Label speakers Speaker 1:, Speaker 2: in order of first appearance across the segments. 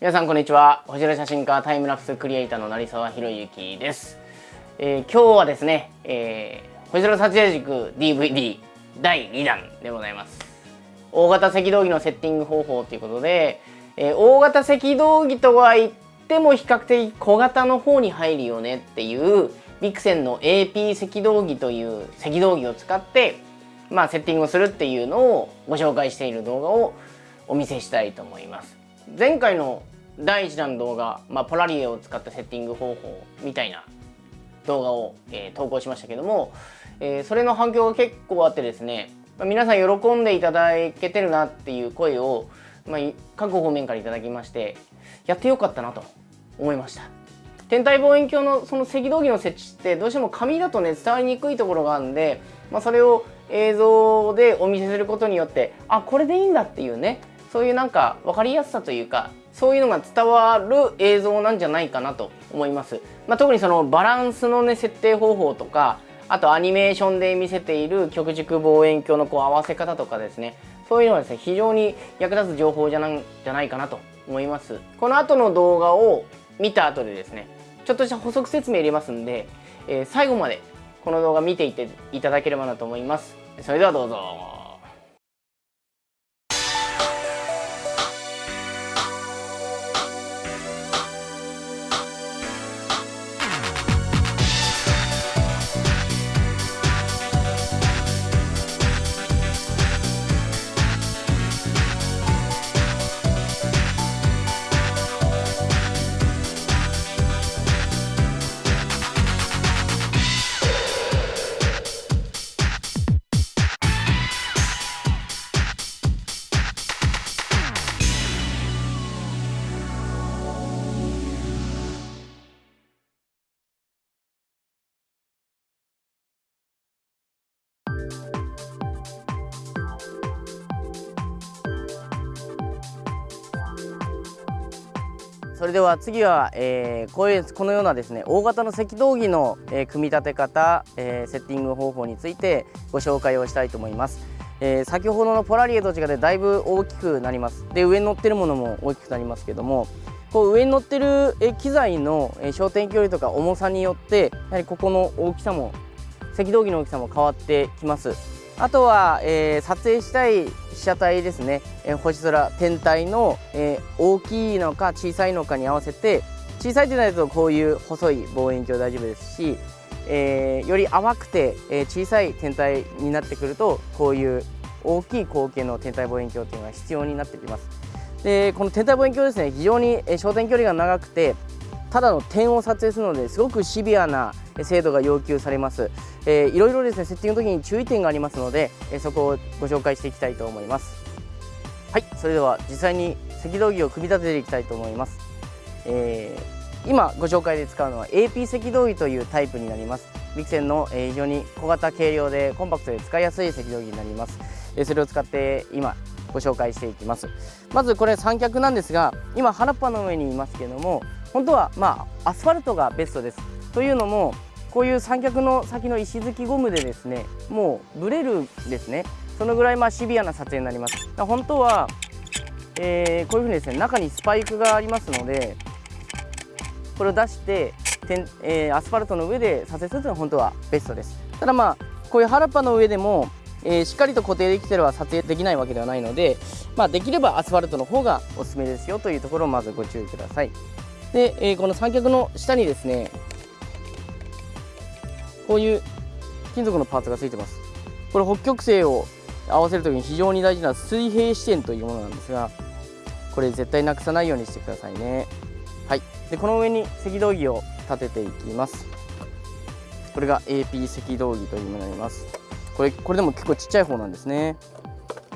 Speaker 1: 皆さんこんにちは。星空写真家タイムラプスクリエイターの成沢宏之です、えー、今日はですね、えー、星空撮影軸 DVD 第2弾でございます。大型赤道儀のセッティング方法ということで、えー、大型赤道儀とは言っても比較的小型の方に入るよねっていうビクセンの AP 赤道儀という赤道儀を使ってまあセッティングをするっていうのをご紹介している動画をお見せしたいと思います。前回の第1弾の動画、まあ、ポラリエを使ったセッティング方法みたいな動画を、えー、投稿しましたけども、えー、それの反響が結構あってですね、まあ、皆さん喜んでいただけてるなっていう声を、まあ、各方面からいただきましてやってよかったなと思いました。天体望遠鏡のその赤道儀の設置ってどうしても紙だとね伝わりにくいところがあるんで、まあ、それを映像でお見せすることによってあこれでいいんだっていうねそういうなんか分かりやすさというかそういうのが伝わる映像なんじゃないかなと思います、まあ、特にそのバランスのね設定方法とかあとアニメーションで見せている極軸望遠鏡のこう合わせ方とかですね。そういうのはですね非常に役立つ情報じゃなんじゃないかなと思います。この後の動画を見た後でですねちょっとした補足説明入れますんで、えー、最後までこの動画見ていていただければなと思います。それではどうぞ。それでは次は、えー、こういうこのようなですね大型の赤道儀の、えー、組み立て方、えー、セッティング方法についてご紹介をしたいと思います、え、先ほどのポラリエと違ってだいぶ大きくなります。で上に乗ってるものも大きくなりますけどもこう上に乗ってる機材の焦点距離とか重さによってやはりここの大きさも赤道儀の大きさも変わってきます。あとは、えー、撮影したい被写体ですね、えー、星空天体の、えー、大きいのか小さいのかに合わせて小さいとなるとこういう細い望遠鏡大丈夫ですし、え、より淡くて、え小さい天体になってくるとこういう大きい口径の天体望遠鏡というのが必要になってきます。でこの天体望遠鏡ですね非常に焦点距離が長くてただの点を撮影するのですごくシビアな精度が要求されます、えー、いろいろですねセッティングの時に注意点がありますので、えそこをご紹介していきたいと思います。はいそれでは実際に赤道儀を組み立てていきたいと思います、えー、今ご紹介で使うのは AP 赤道儀というタイプになります。ビクセンの非常に小型軽量でコンパクトで使いやすい赤道儀になります。それを使って今ご紹介していきます。まずこれ三脚なんですが今原っぱの上にいますけども本当はまあアスファルトがベストです。というのもこういう三脚の先の石突きゴムでですねもうブレるですね。そのぐらいまあシビアな撮影になります。本当は、えー、こういうふうにですね中にスパイクがありますのでこれを出しててえー、アスファルトの上で撮影するというのは本当はベストです。ただまあこういう原っぱの上でも、えー、しっかりと固定できてれば撮影できないわけではないので、まあ、できればアスファルトの方がおすすめですよというところをまずご注意ください。で、えー、この三脚の下にですねこういう金属のパーツがついてます。これ北極星を合わせるときに非常に大事な水平視点というものなんですがこれ絶対なくさないようにしてくださいね。はい。でこの上に赤道儀を立てていきます。これが AP 赤道儀というものになります。これこれでも結構ちっちゃい方なんですね。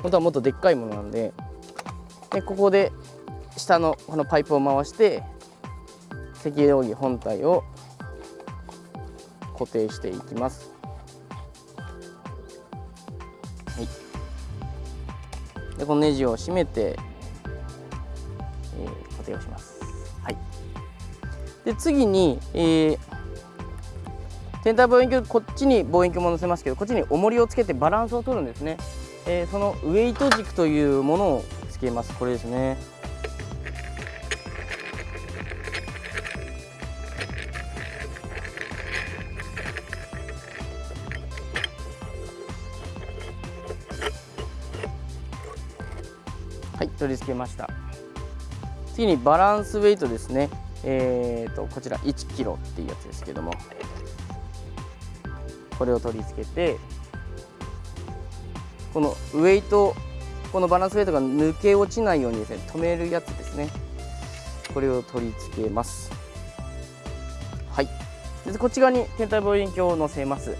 Speaker 1: 本当はもっとでっかいものなんで。でここで下のこのパイプを回して赤道儀本体を固定していきます。はい、でこのネジを締めて、えー、固定をします。はい、で次に、えー、天体望遠鏡こっちに望遠鏡も載せますけどこっちに重りをつけてバランスを取るんですね、えー、そのウエイト軸というものをつけます。これですね。はい取り付けました。次にバランスウェイトですね。えーと、こちら 1kg っていうやつですけども。これを取り付けてこのウェイトこのバランスウェイトが抜け落ちないようにですね止めるやつですね。これを取り付けます。はい。でこっち側に天体望遠鏡を載せます。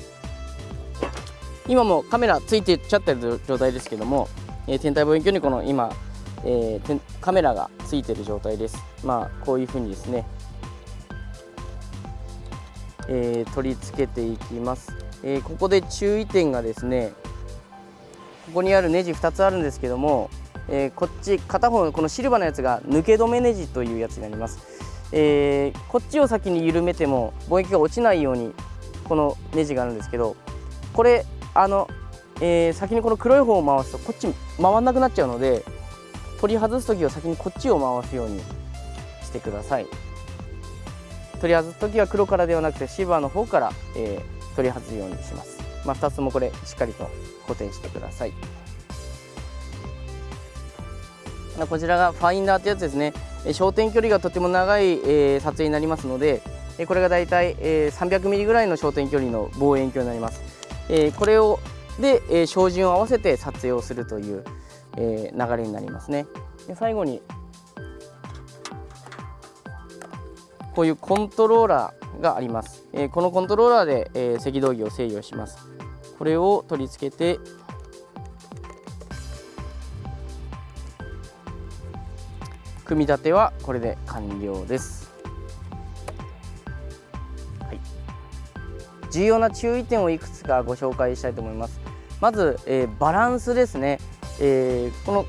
Speaker 1: 今もカメラついてっちゃってる状態ですけども、えー、天体望遠鏡にこの今、えー、カメラがついてる状態です。まあこういうふうにですね、えー、取り付けていきます、えここで注意点がですねここにあるネジ2つあるんですけども、えこっち片方のこのシルバーのやつが抜け止めネジというやつになります。え、こっちを先に緩めても貿易が落ちないようにこのネジがあるんですけどこれあの、えー、先にこの黒い方を回すとこっち回らなくなっちゃうので取り外す時は先にこっちを回すようにしてください。取り外す時は黒からではなくてシルバーの方から、えー、取り外すようにします、まあ、2つもこれしっかりと固定してください。こちらがファインダーってやつですね。焦点距離がとても長い、えー、撮影になりますのでこれがだいたい 300mm ぐらいの焦点距離の望遠鏡になります、えー、これをで、えー、照準を合わせて撮影をするという、えー、流れになりますね。で最後にこういうコントローラーがあります、えー、このコントローラーで、えー、赤道儀を制御します。これを取り付けて組み立てはこれで完了です、はい、重要な注意点をいくつかご紹介したいと思います。まず、えー、バランスですね、えー、この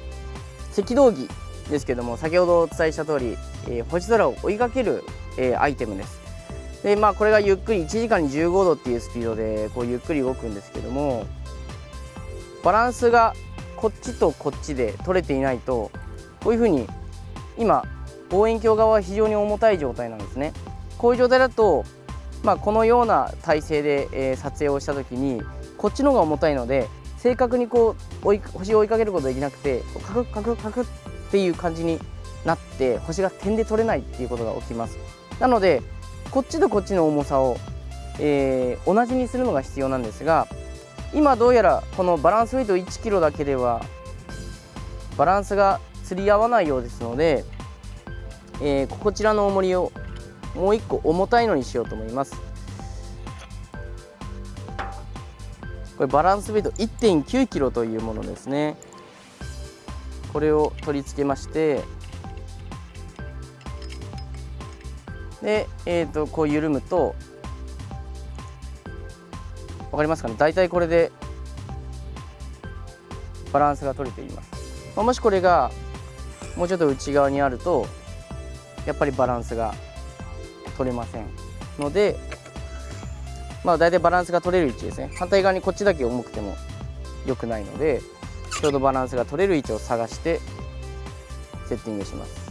Speaker 1: 赤道儀ですけども先ほどお伝えした通り、えー、星空を追いかける、えー、アイテムです。でまあこれがゆっくり1時間に15度っていうスピードでこうゆっくり動くんですけどもバランスがこっちとこっちで取れていないとこういうふうに今望遠鏡側は非常に重たい状態なんですね。こういう状態だと、まあ、このような体勢で、え、撮影をした時にこっちの方が重たいので正確にこう追い星を追いかけることできなくてカクカクカクっていう感じになって星が点で取れないっていうことが起きます。なのでこっちとこっちの重さを、えー、同じにするのが必要なんですが今どうやらこのバランスウェイト 1kg だけではバランスが釣り合わないようですので、えー、こちらの重りをもう1個重たいのにしようと思います。これバランスベイト 1.9kg というものですね。これを取り付けましてで、えーと、こう緩むと分かりますかね？大体これでバランスが取れています、まあ、もしこれがもうちょっと内側にあるとやっぱりバランスが取れませんのでまあ大体バランスが取れる位置ですね。反対側にこっちだけ重くても良くないのでちょうどバランスが取れる位置を探してセッティングします。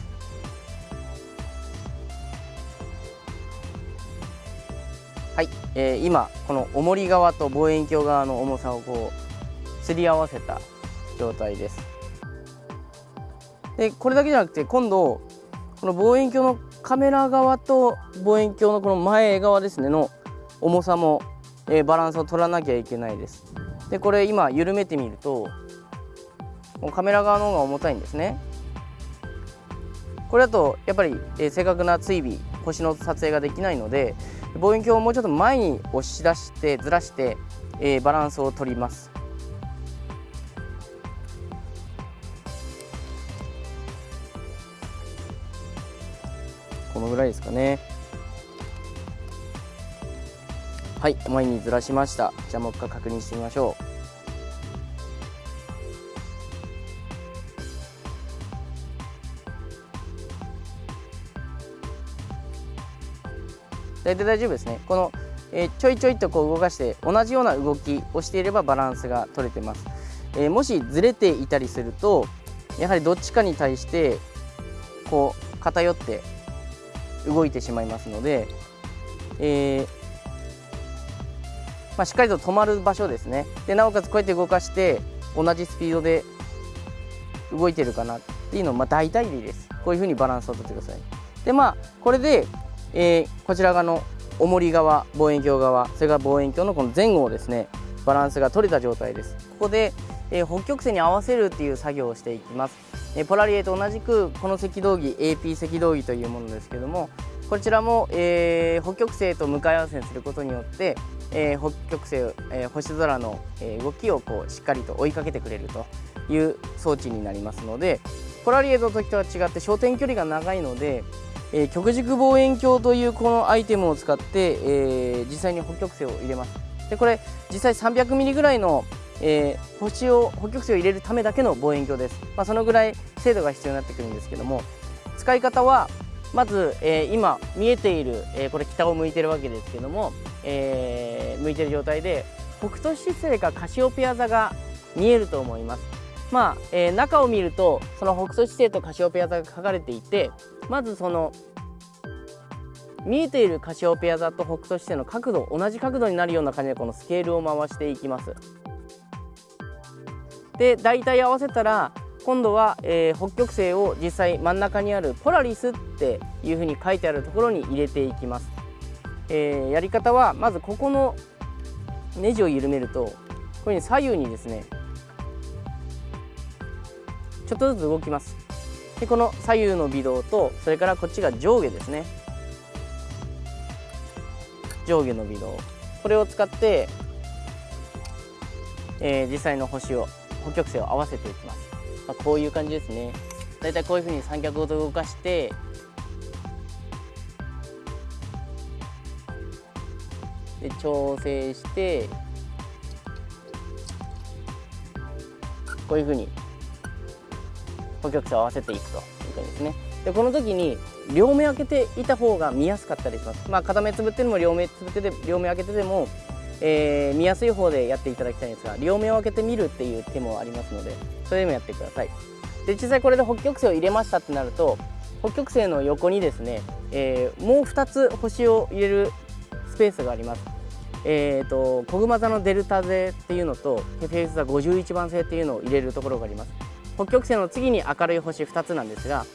Speaker 1: はい、えー、今この重り側と望遠鏡側の重さをこうすり合わせた状態です。でこれだけじゃなくて今度この望遠鏡のカメラ側と望遠鏡のこの前側ですねの重さも、えー、バランスを取らなきゃいけないです。でこれ今緩めてみるとカメラ側の方が重たいんですね。これだとやっぱり、えー、正確な追尾星の撮影ができないので望遠鏡をもうちょっと前に押し出してずらして、えー、バランスを取ります。このぐらいですかね。はい前にずらしました。じゃあもう一回確認してみましょう。大体大丈夫ですね。この、えー、ちょいちょいとこう動かして同じような動きをしていればバランスが取れてます、えー、もしずれていたりするとやはりどっちかに対してこう偏って動いてしまいますので、えー、まあ、しっかりと止まる場所ですね。でなおかつこうやって動かして同じスピードで動いてるかなっていうのをまあ大体でいいです。こういうふうにバランスをとってください。でまあこれで、えー、こちら側の重り側望遠鏡側それから望遠鏡のこの前後をですねバランスが取れた状態です。ここで、えー、北極星に合わせるっていう作業をしていきます、えー、ポラリエと同じくこの赤道儀 AP 赤道儀というものですけどもこちらも、えー、北極星と向かい合わせにすることによって、えー、北極星、えー、星空の、え動きをこうしっかりと追いかけてくれるという装置になりますのでポラリエの時とは違って焦点距離が長いので、え極軸望遠鏡というこのアイテムを使って、え実際に北極星を入れます。でこれ実際300ミリぐらいの、え星を北極星を入れるためだけの望遠鏡です、まあ、そのぐらい精度が必要になってくるんですけども使い方はまず、えー、今見えている、えー、これ北を向いてるわけですけども、えー、向いてる状態で北斗七星かカシオペア座が見えると思います。まあ、え中を見るとその北斗七星とカシオペア座が書かれていてまずその見えているカシオペア座と北斗七星の角度同じ角度になるような感じでこのスケールを回していきます。で大体合わせたら今度は、えー、北極星を実際真ん中にあるポラリスっていうふうに書いてあるところに入れていきます、えー、やり方はまずここのネジを緩めるとこういうふうに左右にですねちょっとずつ動きます。でこの左右の微動とそれからこっちが上下ですね。上下の微動。これを使って、えー、実際の星を北極星を合わせていきます。まあ、こういう感じですね。だいたいこういうふうに三脚ごと動かしてで調整してこういうふうに補極差を合わせていくという感じですね。でこの時に両目開けていた方が見やすかったりします。まあ片目つぶってでも両目つぶってて両目開けてでもえー、見やすい方でやっていただきたいんですが両目を開けてみるっていう手もありますのでそれでもやってください。で実際これで北極星を入れましたってなると北極星の横にですね、えー、もう2つ星を入れるスペースがあります。えーと、小熊座のデルタ星っていうのとヘフェウス座51番星っていうのを入れるところがあります。北極星の次に明るい星2つなんですが、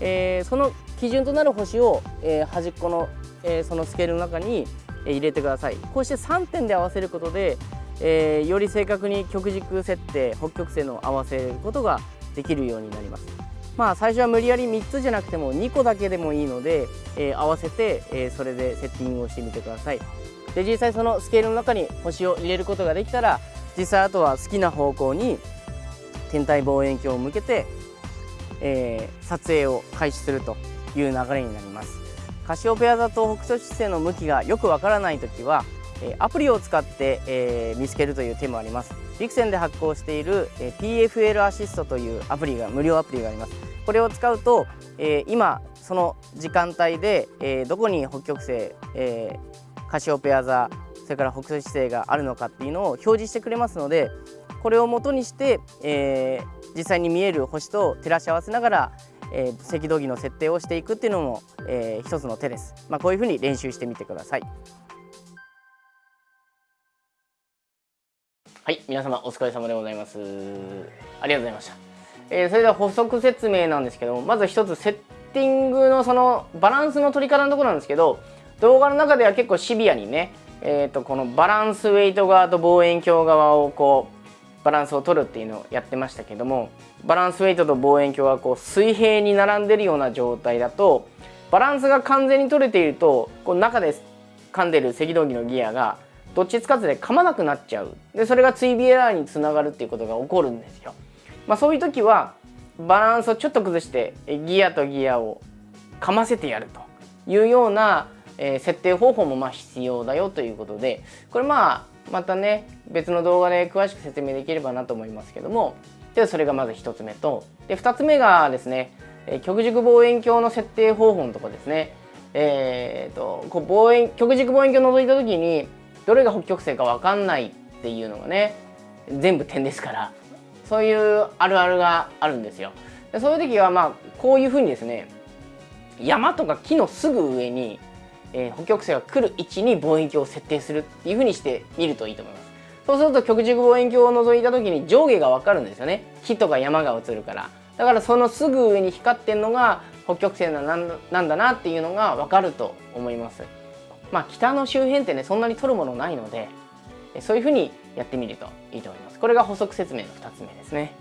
Speaker 1: えー、その基準となる星を、えー、端っこの、えー、そのスケールの中に入れてください。こうして3点で合わせることで、えー、より正確に極軸設定北極星の合わせることができるようになります。まあ最初は無理やり3つじゃなくても2個だけでもいいので、えー、合わせて、えー、それでセッティングをしてみてください。で実際そのスケールの中に星を入れることができたら実際あとは好きな方向に天体望遠鏡を向けて、えー、撮影を開始するという流れになります。カシオペア座と北斗七星の向きがよくわからない時はアプリを使って、え、見つけるという手もあります。ビクセンで発行している PFL アシストというアプリが無料アプリがあります。これを使うと、え、今その時間帯で、え、どこに北極星、え、カシオペア座それから北斗七星があるのかっていうのを表示してくれますのでこれをもとにして、え、実際に見える星と照らし合わせながらえー、赤道儀の設定をしていくっていうのも、えー、一つの手です、まあ、こういうふうに練習してみてください。はい皆様お疲れ様でございます。ありがとうございました、えー、それでは補足説明なんですけどもまず一つセッティングのそのバランスの取り方のところなんですけど動画の中では結構シビアにねえーと、とこのバランスウェイト側と望遠鏡側をこうバランスを取るっていうのをやってましたけどもバランスウェイトと望遠鏡がこう水平に並んでるような状態だとバランスが完全に取れているとこう中で噛んでる赤道儀のギアがどっちつかずで噛まなくなっちゃうでそれが追尾エラーにつながるっていうことが起こるんですよ。まあ、そういう時はバランスをちょっと崩してギアとギアを噛ませてやるというような、えー、設定方法もまあ必要だよということでこれまあまたね別の動画で詳しく説明できればなと思いますけども。でそれがまず1つ目と。で2つ目がですね極軸望遠鏡の設定方法のとこですね。えーと、こう望遠極軸望遠鏡を覗いた時にどれが北極星か分かんないっていうのがね全部点ですから。そういうあるあるがあるんですよ。でそういう時はまあこういうふうにですね山とか木のすぐ上にえー、北極星が来る位置に望遠鏡を設定するっていうふうにしてみるといいと思います。そうすると極軸望遠鏡を覗いた時に上下が分かるんですよね。木とか山が映るから。だからそのすぐ上に光ってんのが北極星なんだなっていうのが分かると思います。まあ北の周辺ってねそんなに取るものないのでそういうふうにやってみるといいと思います。これが補足説明の2つ目ですね。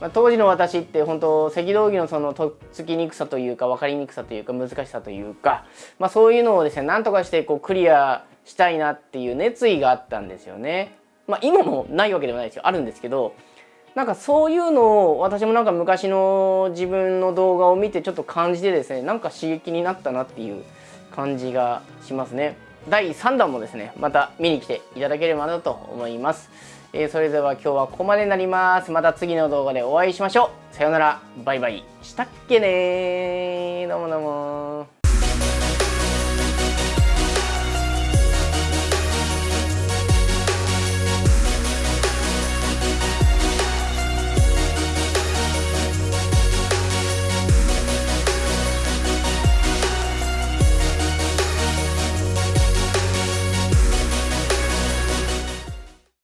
Speaker 1: まあ、当時の私って本当赤道儀のそのとっつきにくさというか分かりにくさというか難しさというか、まあ、そういうのをですねなんとかしてこうクリアしたいなっていう熱意があったんですよね。まあ、今もないわけではないですよあるんですけどなんかそういうのを私もなんか昔の自分の動画を見てちょっと感じてですねなんか刺激になったなっていう感じがしますね。第3弾もですねまた見に来ていただければなと思います。えー、それでは今日はここまでになります。また次の動画でお会いしましょう。さようなら。バイバイ。したっけねどうもどうも